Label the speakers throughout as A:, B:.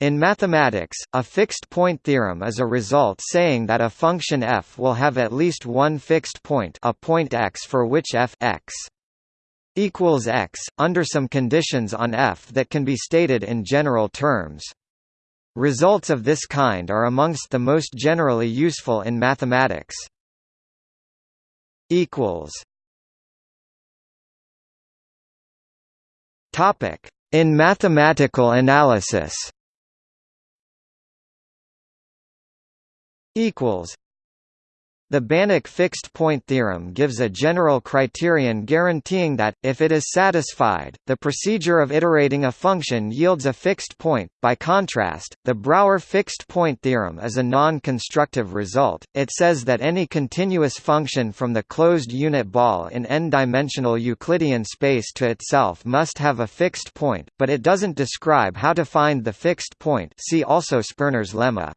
A: In mathematics, a fixed-point theorem is a result saying that a function f will have at least one fixed point a point x for which f x equals x, under some conditions on f that can be stated in general terms. Results of this kind are amongst the most generally useful in mathematics. In mathematical analysis equals the Banach fixed-point theorem gives a general criterion guaranteeing that, if it is satisfied, the procedure of iterating a function yields a fixed point. By contrast, the Brouwer fixed-point theorem is a non-constructive result. It says that any continuous function from the closed unit ball in n-dimensional Euclidean space to itself must have a fixed point, but it doesn't describe how to find the fixed point. See also Sperner's lemma.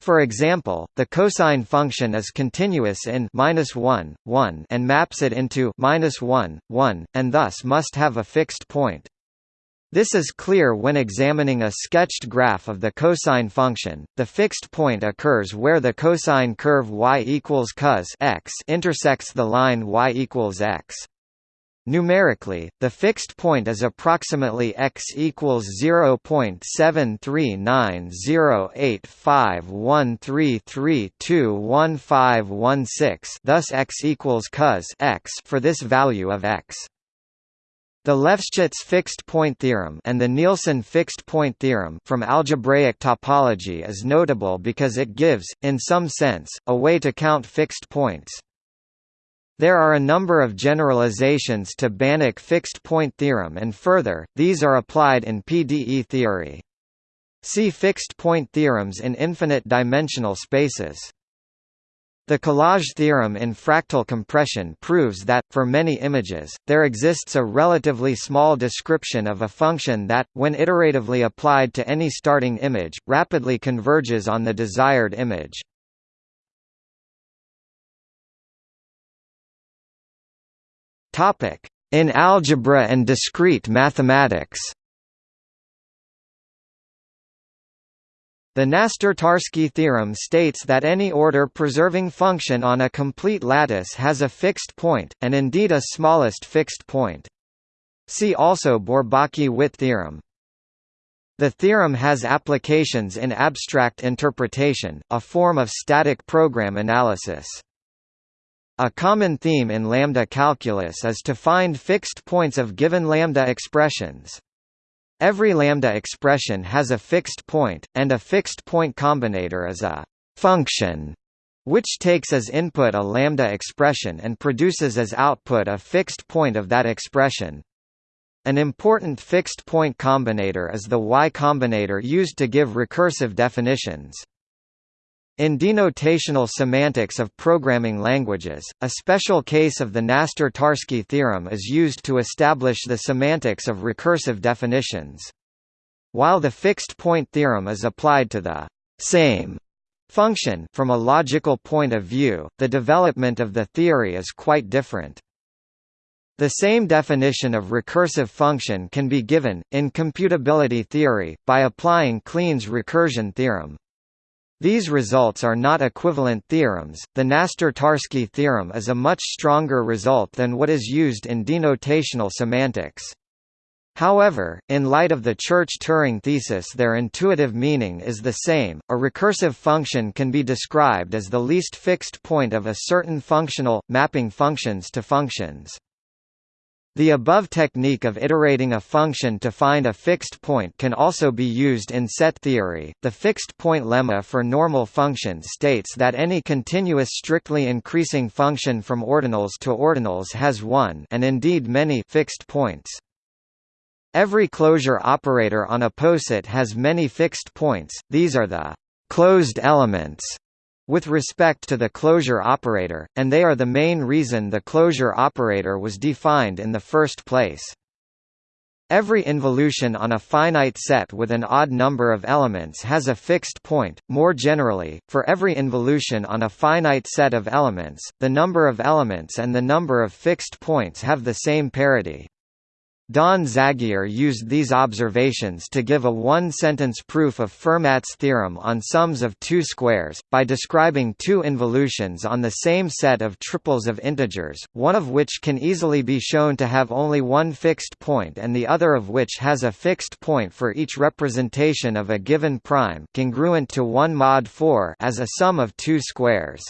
A: For example, the cosine function is continuous in -1, 1 and maps it into -1, 1, and thus must have a fixed point. This is clear when examining a sketched graph of the cosine function. The fixed point occurs where the cosine curve y equals cos x intersects the line y equals x. Numerically, the fixed point is approximately x equals 0.739085133211516. Thus, x equals cos x for this value of x. The Lefschetz fixed-point theorem and the Nielsen fixed-point theorem from algebraic topology is notable because it gives, in some sense, a way to count fixed points. There are a number of generalizations to Banach fixed-point theorem and further, these are applied in PDE theory. See fixed-point theorems in infinite-dimensional spaces. The collage theorem in fractal compression proves that, for many images, there exists a relatively small description of a function that, when iteratively applied to any starting image, rapidly converges on the desired image. In algebra and discrete mathematics The Knaster-Tarski theorem states that any order-preserving function on a complete lattice has a fixed point, and indeed a smallest fixed point. See also Bourbaki-Witt theorem. The theorem has applications in abstract interpretation, a form of static program analysis. A common theme in lambda calculus is to find fixed points of given lambda expressions. Every lambda expression has a fixed point, and a fixed point combinator is a function which takes as input a lambda expression and produces as output a fixed point of that expression. An important fixed point combinator is the Y combinator used to give recursive definitions. In denotational semantics of programming languages, a special case of the Knaster-Tarski theorem is used to establish the semantics of recursive definitions. While the fixed-point theorem is applied to the same function from a logical point of view, the development of the theory is quite different. The same definition of recursive function can be given, in computability theory, by applying Kleene's recursion theorem. These results are not equivalent theorems. The Knaster-Tarski theorem is a much stronger result than what is used in denotational semantics. However, in light of the Church-Turing thesis their intuitive meaning is the same. A recursive function can be described as the least fixed point of a certain functional, mapping functions to functions. The above technique of iterating a function to find a fixed point can also be used in set theory. The fixed point lemma for normal functions states that any continuous strictly increasing function from ordinals to ordinals has one and indeed many fixed points. Every closure operator on a poset has many fixed points, these are the closed elements with respect to the closure operator, and they are the main reason the closure operator was defined in the first place. Every involution on a finite set with an odd number of elements has a fixed point. More generally, for every involution on a finite set of elements, the number of elements and the number of fixed points have the same parity. Don Zagier used these observations to give a one-sentence proof of Fermat's theorem on sums of two squares, by describing two involutions on the same set of triples of integers, one of which can easily be shown to have only one fixed point and the other of which has a fixed point for each representation of a given prime congruent to 1 mod 4 as a sum of two squares.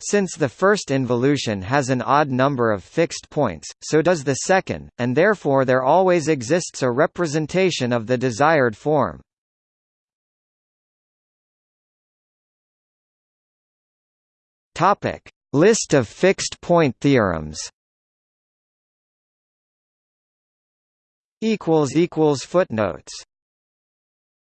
A: Since the first involution has an odd number of fixed points, so does the second, and therefore there always exists a representation of the desired form. Topic: List of fixed point theorems. Equals equals footnotes